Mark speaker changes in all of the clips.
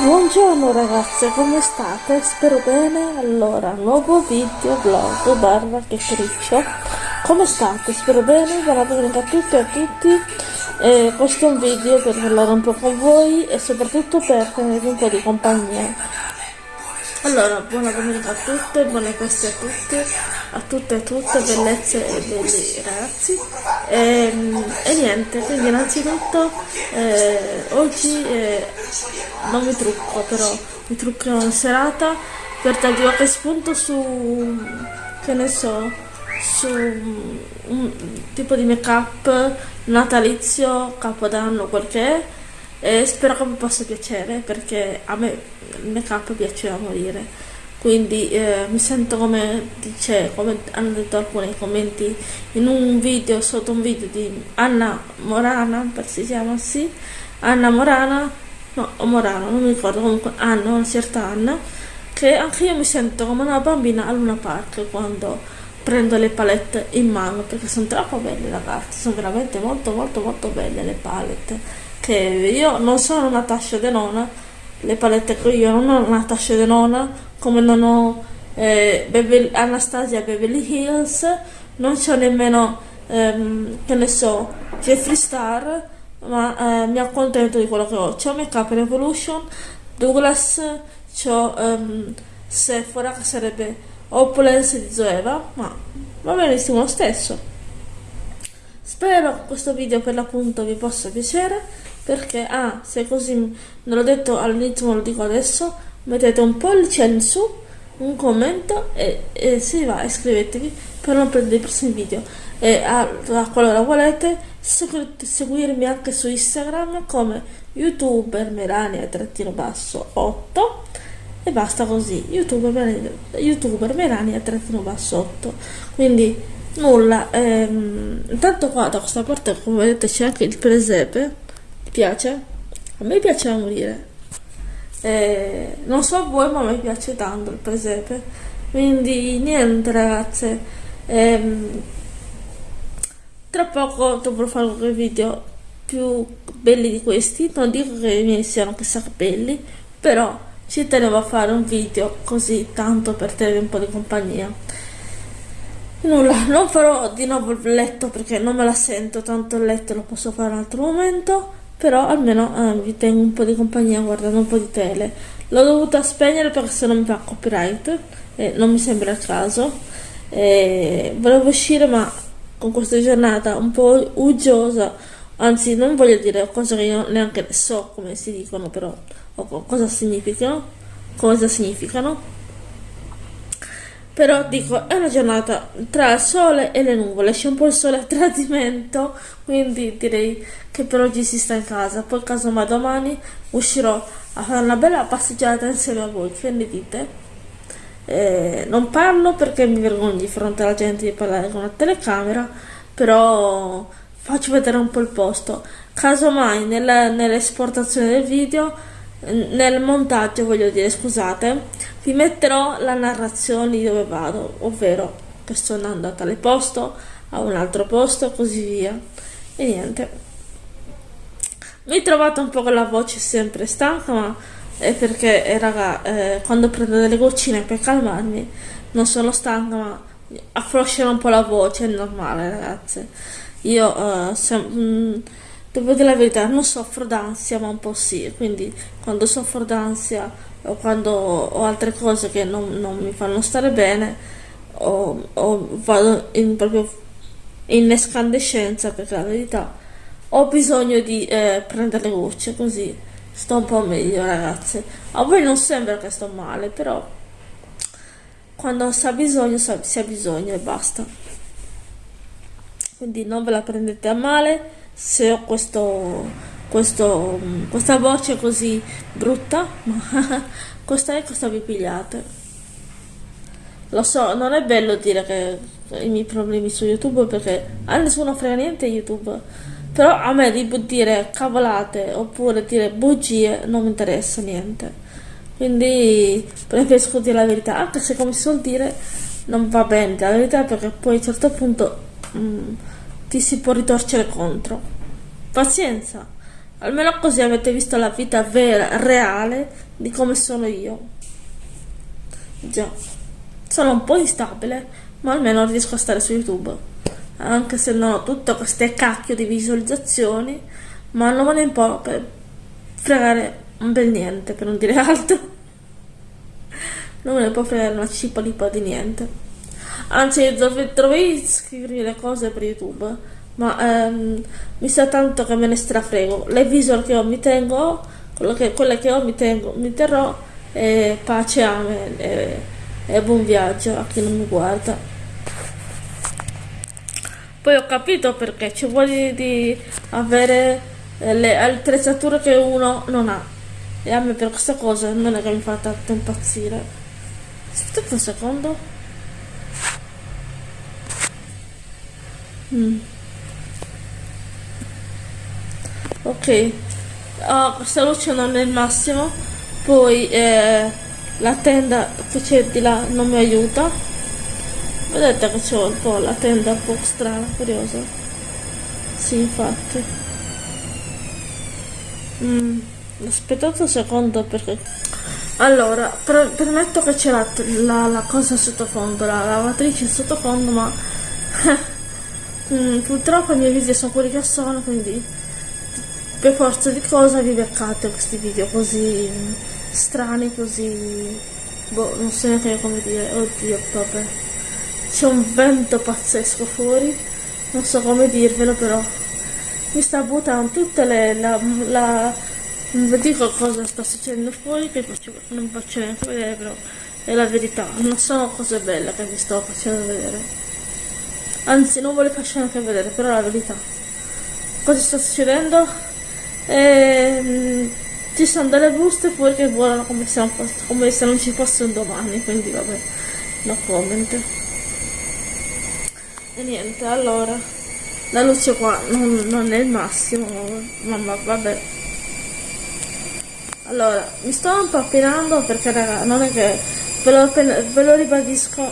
Speaker 1: Buongiorno ragazze, come state? Spero bene. Allora, nuovo video vlog barra chiacchiericcio. Come state? Spero bene. Buona domenica a tutti e a tutti. Eh, questo è un video per parlare un po' con voi e soprattutto per tenere un po' di compagnia. Allora, buona domenica a tutte, buone feste a tutte, a tutte e tutte, bellezze e belli ragazzi. E, ehm, e niente, quindi innanzitutto eh, oggi eh, non mi trucco, però mi truccherò in serata per darvi qualche spunto su, che ne so, su un tipo di make up natalizio, capodanno, quel che è e spero che vi possa piacere perché a me il make up piace da morire. Quindi eh, mi sento come dice come hanno detto alcuni commenti in un video sotto un video di Anna Morana per si chiama sì Anna Morana no Morano non mi ricordo comunque Anna una certa Anna che anche io mi sento come una bambina a Luna Park quando prendo le palette in mano perché sono troppo belle ragazzi sono veramente molto molto molto belle le palette che io non sono una tascia de nona, le palette che io non ho una tascia de nona, come non ho eh, Beverly, Anastasia Beverly Hills, non c'ho nemmeno, ehm, che ne so, Jeffree Star, ma eh, mi accontento di quello che ho. C'ho Make Up Revolution, Douglas, c'ho ehm, Sephora che sarebbe Opulence di Zoeva, ma va benissimo lo stesso. Spero che questo video per l'appunto vi possa piacere perché ah se così non l'ho detto all'inizio ma lo dico adesso mettete un pollice in su un commento e, e se va iscrivetevi per non perdere i prossimi video. E a, a qualora volete seguirmi anche su Instagram come youtuber melania-basso 8 e basta così youtuber melania, YouTuber melania-basso 8 quindi nulla ehm, intanto qua da questa parte come vedete c'è anche il presepe piace? A me piace da morire. Eh, non so a voi, ma a me piace tanto il presepe. Quindi niente ragazze. Ehm, tra poco dovrò fare qualche video più belli di questi. Non dico che i miei siano chissà che belli, però ci tenevo a fare un video così tanto per tenere un po' di compagnia. Nulla, non farò di nuovo il letto perché non me la sento, tanto il letto lo posso fare un altro momento però almeno eh, vi tengo un po' di compagnia guardando un po' di tele. L'ho dovuta spegnere perché se no mi fa copyright e non mi sembra il caso. E volevo uscire ma con questa giornata un po' uggiosa. Anzi non voglio dire cose che io neanche so come si dicono però o cosa significano cosa significano però dico è una giornata tra il sole e le nuvole c'è un po' il sole a tradimento quindi direi che per oggi si sta in casa poi casomai domani uscirò a fare una bella passeggiata insieme a voi che ne dite? Eh, non parlo perché mi vergogno di fronte alla gente di parlare con la telecamera però faccio vedere un po' il posto casomai nell'esportazione del video nel montaggio voglio dire scusate vi metterò la narrazione di dove vado, ovvero che sto andando a tale posto, a un altro posto così via. E niente. Mi trovate un po' con la voce sempre stanca, ma è perché, eh, raga, eh, quando prendo delle goccine per calmarmi, non sono stanca, ma affloscerò un po' la voce, è normale, ragazze. Io, eh, se, mh, mm, devo dire la verità, non soffro d'ansia, ma un po' sì, quindi quando soffro d'ansia o quando ho altre cose che non, non mi fanno stare bene o, o vado in proprio in escandescenza perché la verità ho bisogno di eh, prendere gocce così sto un po' meglio ragazze. A voi non sembra che sto male però quando si ha bisogno si ha bisogno e basta. Quindi non ve la prendete a male se ho questo questo, questa voce così brutta, ma questa è cosa vi pigliate. Lo so, non è bello dire che i miei problemi su YouTube perché a nessuno frega niente YouTube. Però a me di dire cavolate oppure dire bugie non mi interessa niente. Quindi preferisco dire la verità, anche se come si suol dire non va bene la verità perché poi a un certo punto mh, mm, ti si può ritorcere contro. Pazienza Almeno così avete visto la vita vera, reale di come sono io. Già, sono un po' instabile, ma almeno riesco a stare su YouTube. Anche se non ho tutte queste cacchio di visualizzazioni, ma non me ne può per fregare un bel niente, per non dire altro. Non me ne può fregare una cipa di niente. Anzi, dovrei scrivermi le cose per YouTube ma ehm, mi sa tanto che me ne strafrego. Le visual che ho mi tengo, che, quelle che ho mi, tengo, mi terrò e pace amen e, e buon viaggio a chi non mi guarda. Poi ho capito perché ci vuole di avere eh, le attrezzature che uno non ha. E a me per questa cosa non è che mi fa tanto impazzire. Aspetta un secondo. Mm. ok. Oh, luce non è il massimo. Poi eh, la tenda che c'è di là non mi aiuta. Vedete che c'è un po' la tenda un po' strana curiosa. Sì infatti. Mm, aspettate un secondo perché allora per, permetto che c'è la, la, la, cosa sottofondo la lavatrice sottofondo ma mm, purtroppo i miei video sono quelli che sono quindi per forza di cosa vi beccate questi video così strani, così... boh, non so neanche come dire, oddio, vabbè. C'è un vento pazzesco fuori, non so come dirvelo però. Mi sta buttando tutte le... la... la non dico cosa sta succedendo fuori, che non faccio neanche vedere, però è la verità. Non sono cose belle che vi sto facendo vedere. Anzi, non le faccio neanche vedere, però la verità. Cosa sta succedendo? Ehm, ci sono delle buste fuori che volano come se, non, come se non ci fossero domani, quindi vabbè, no comment. E niente, allora, la luce qua non, non è il massimo, ma, ma vabbè. Allora, mi sto impappinando perché raga, non è che ve lo, ve lo ribadisco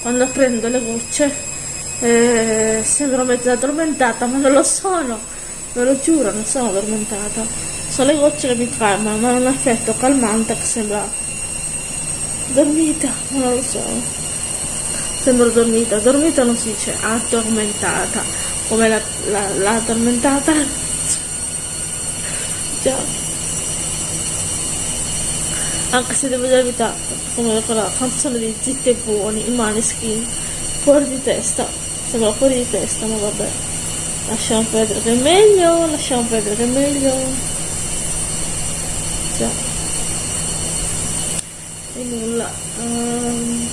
Speaker 1: quando prendo le gocce eh, sembro mezza addormentata ma non lo sono Ve lo giuro, non sono addormentata. Sono le gocce che mi calmano, ma un effetto calmante che sembra dormita, ma non lo so. Sembra dormita. Dormita non si dice addormentata, come la, la, la addormentata. Già. Anche se devo dire la verità, come quella canzone di Zitti e Buoni, i Maneskin, fuori di testa. Sembra fuori di testa, ma vabbè. Lasciamo perdere che è meglio lasciamo perdere che è meglio già. E nulla um,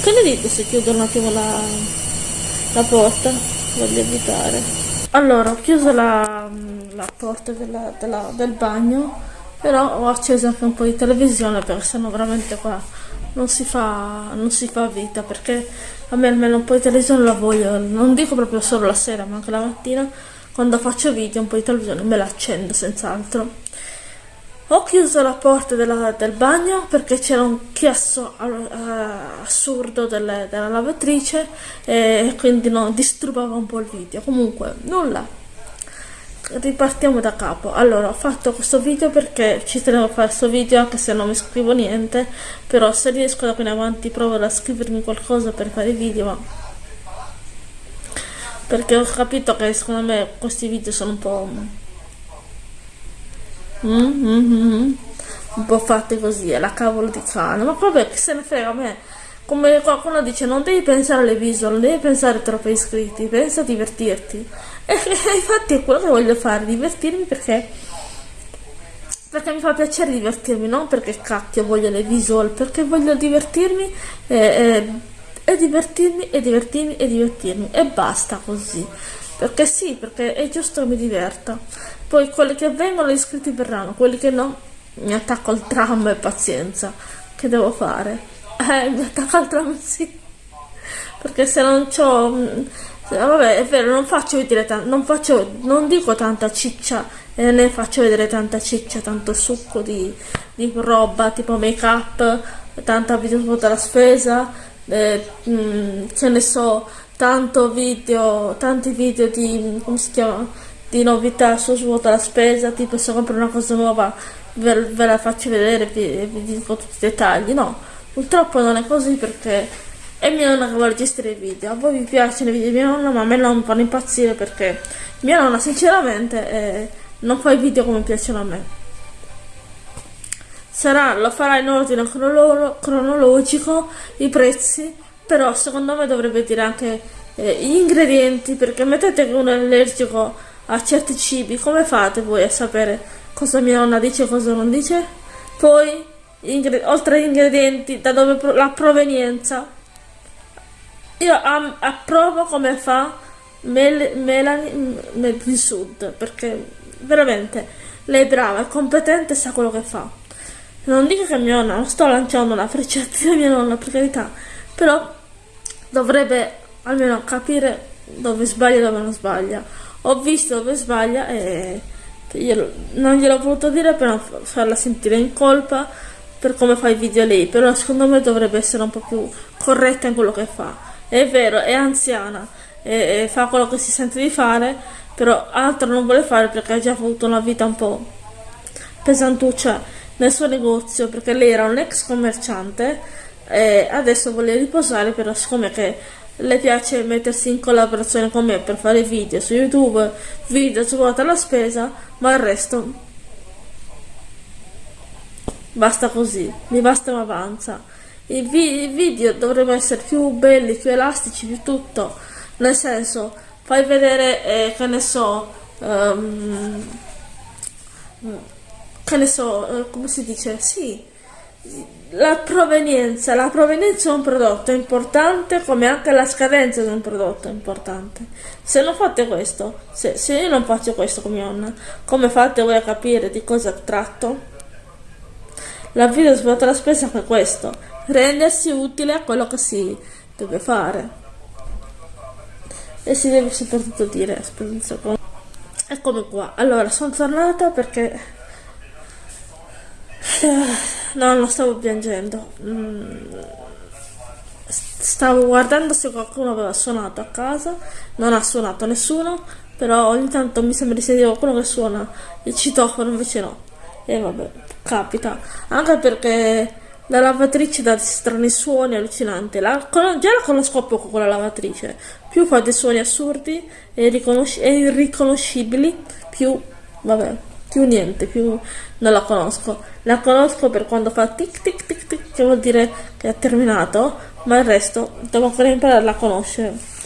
Speaker 1: che ne dite se chiudo un attimo la, la porta? Voglio evitare. Allora ho chiuso la, la porta della, della, del bagno però ho acceso anche un po' di televisione perché sennò veramente qua non si fa, non si fa vita perché a me almeno un po' di televisione la voglio, non dico proprio solo la sera ma anche la mattina quando faccio video un po' di televisione me la accendo senz'altro. Ho chiuso la porta della, del bagno perché c'era un chiasso uh, assurdo delle, della lavatrice e quindi no, disturbava un po' il video. Comunque, nulla, ripartiamo da capo. Allora ho fatto questo video perché ci tenevo a fare questo video anche se non mi scrivo niente però se riesco da qui in avanti provo a scrivermi qualcosa per fare video ma perché ho capito che secondo me questi video sono un po' mm, mm, mm, un po' fatti così è la cavolo di cane. Ma vabbè che se ne frega a me come qualcuno dice non devi pensare alle visual non devi pensare troppo ai iscritti pensa a divertirti. E, infatti è quello che voglio fare divertirmi perché perché mi fa piacere divertirmi non perché cacchio voglio le visual perché voglio divertirmi e, e, e divertirmi e divertirmi e divertirmi e basta così. Perché sì perché è giusto che mi diverta. Poi quelli che vengono gli iscritti verranno quelli che no mi attacco al tram e pazienza che devo fare eh, mi attacca al tram, sì. Perché se non. Mm, vabbè, è vero, non faccio vedere tanto, non faccio, non dico tanta ciccia, e ne faccio vedere tanta ciccia, tanto succo di, di roba, tipo make up, tanta video della spesa, eh, mm, che ne so, tanto video, tanti video di, come si chiama, di novità su svuota la spesa, tipo se compro una cosa nuova ve, ve la faccio vedere, vi, vi dico tutti i dettagli, no, purtroppo non è così perché è mia nonna che vuole gestire i video, a voi vi piacciono i video di mia nonna ma a me non fanno impazzire perché mia nonna sinceramente eh, non fa i video come piacciono a me. Sarà, lo farà in ordine cronologico, i prezzi, però secondo me dovrebbe dire anche eh, gli ingredienti perché mettete che uno è allergico a certi cibi, come fate voi a sapere cosa mia nonna dice e cosa non dice? Poi, oltre agli ingredienti, da dove la provenienza. Io approvo come fa Mel, Melanie del Sud, perché veramente lei è brava, è competente e sa quello che fa. Non dico che mia nonna, non sto lanciando una freccetta di mia nonna, per carità, però dovrebbe almeno capire dove sbaglia e dove non sbaglia. Ho visto dove sbaglia e io non gliel'ho voluto dire per non farla sentire in colpa per come fa i video lei, però secondo me dovrebbe essere un po' più corretta in quello che fa. È vero, è anziana e, fa quello che si sente di fare, però altro non vuole fare perché ha già avuto una vita un po' pesantuccia nel suo negozio perché lei era un ex commerciante e adesso vuole riposare però siccome che le piace mettersi in collaborazione con me per fare video su youtube video su vuota la spesa ma il resto basta così mi basta ma avanza i, vi i video dovrebbero essere più belli più elastici più tutto nel senso fai vedere eh, che ne so um, che ne so eh, come si dice sì la provenienza, la provenienza di un prodotto è importante come anche la scadenza di un prodotto è importante. Se non fate questo, se, se io non faccio questo con mia nonna, come fate voi a capire di cosa tratto? La vita svuota la spesa è questo, rendersi utile a quello che si deve fare. E si deve soprattutto dire, aspetta un secondo. Eccomi qua, allora sono tornata perché No, non stavo piangendo. Mm. Stavo guardando se qualcuno aveva suonato a casa. Non ha suonato nessuno. Però ogni tanto mi sembra di sentire qualcuno che suona il citofono, invece no. E vabbè, capita. Anche perché la lavatrice dà strani suoni allucinanti. La, già la conosco poco quella lavatrice. Più fa dei suoni assurdi e, e irriconoscibili, più vabbè più niente, più non la conosco. La conosco per quando fa tic tic tic tic, che vuol dire che è terminato, ma il resto devo ancora imparare a conoscere.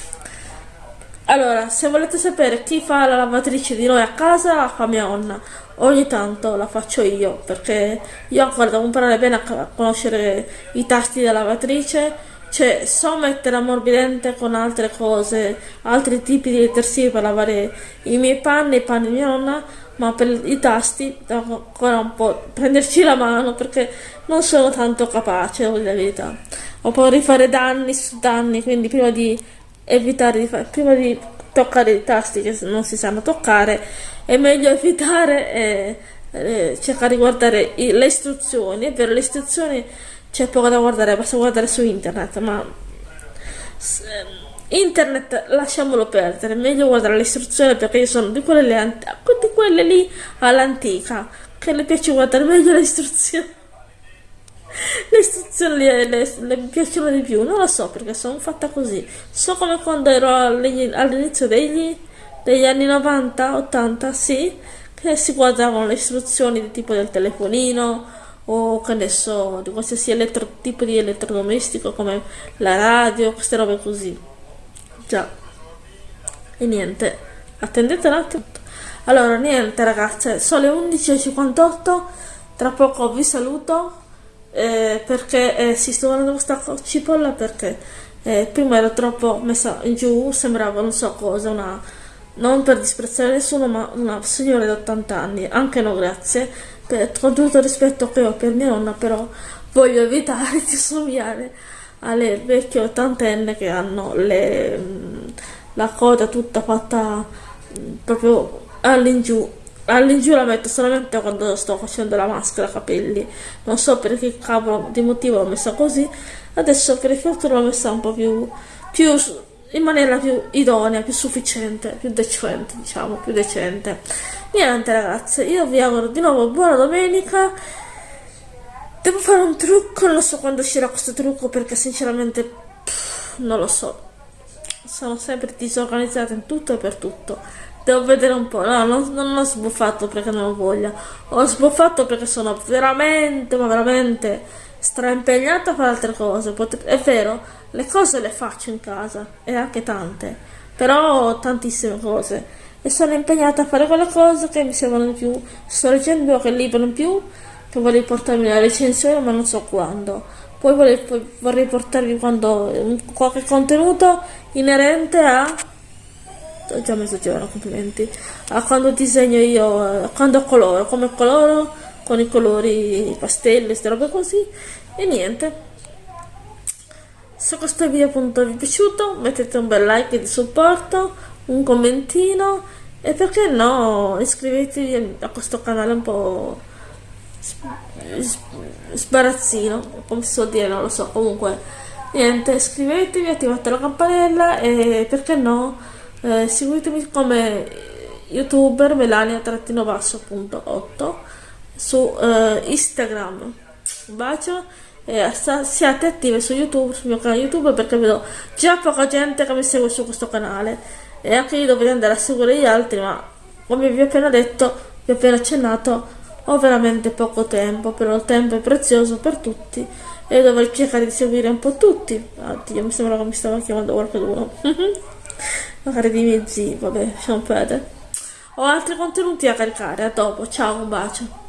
Speaker 1: Allora, se volete sapere chi fa la lavatrice di noi a casa, la fa mia nonna. Ogni tanto la faccio io, perché io ancora devo imparare bene a conoscere i tasti della lavatrice, cioè so mettere ammorbidente con altre cose, altri tipi di detersivi per lavare i miei panni, i panni di mia nonna, ma per i tasti devo ancora un po' prenderci la mano perché non sono tanto capace, devo dire la verità. Ho paura di fare danni su danni, quindi prima di evitare di fare, prima di toccare i tasti che non si sanno toccare, è meglio evitare e, e cercare di guardare i, le istruzioni. È vero, le istruzioni c'è poco da guardare, basta guardare su internet, ma Internet lasciamolo perdere, meglio guardare le istruzioni perché io sono di quelle, di quelle lì all'antica, che le piace guardare meglio le istruzioni. Le istruzioni le, le, piacciono di più, non lo so perché sono fatta così. So come quando ero all'inizio degli, degli anni 90, 80, sì, che si guardavano le istruzioni di tipo del telefonino o che ne so, di qualsiasi elettro, tipo di elettrodomestico come la radio, queste robe così. Già. E niente. Attendete un attimo. Allora, niente ragazze, sono le 11.58. Tra poco vi saluto. Eh, perché eh, si sto guardando questa cipolla perché eh, prima ero troppo messa in giù, sembrava non so cosa, una non per disprezzare nessuno, ma una signora di 80 anni, anche no grazie, per, con tutto il rispetto che ho per mia nonna, però voglio evitare di somigliare alle vecchie ottantenne che hanno le, mm, la coda tutta fatta mm, proprio all'ingiù all'ingiù la metto solamente quando sto facendo la maschera capelli non so per che cavolo di motivo l'ho messa così adesso per effetto l'ho messa un po' più, più in maniera più idonea, più sufficiente, più decente, diciamo, più decente. Niente ragazze, io vi auguro di nuovo buona domenica. Devo fare un trucco, non so quando uscirà questo trucco perché sinceramente pff, non lo so. Sono sempre disorganizzata in tutto e per tutto. Devo vedere un po'. No, non, non ho sbuffato perché non ho voglia. Ho sbuffato perché sono veramente, ma veramente straimpegnata a fare altre cose. È vero, le cose le faccio in casa e anche tante, però tantissime cose. E sono impegnata a fare quelle cose che mi servono di più. Sto leggendo qualche libro in più che vorrei portarmi la recensione, ma non so quando. Poi vorrei, vorrei portarvi quando, qualche contenuto inerente a ho già messo giorno, complimenti. A quando disegno io, a quando coloro, come coloro, con i colori pastelli, queste robe così. E niente. Se questo video appunto vi è piaciuto, mettete un bel like di supporto, un commentino e perché no, iscrivetevi a questo canale un po' sbarazzino, come si suol dire, non lo so, comunque niente, iscrivetevi, attivate la campanella e perché no eh, seguitemi come youtuber melania-basso.8 su eh, Instagram. Un bacio e siate attive su YouTube, sul mio canale YouTube perché vedo già poca gente che mi segue su questo canale e anche io dovrei andare a seguire gli altri ma come vi ho appena detto, vi ho appena accennato ho veramente poco tempo, però il tempo è prezioso per tutti e dovrei cercare di seguire un po' tutti. Oddio, mi sembra che mi stava chiamando qualcuno. magari dei miei zii, vabbè, lasciamo perdere. Ho altri contenuti a caricare, a dopo, ciao, un bacio.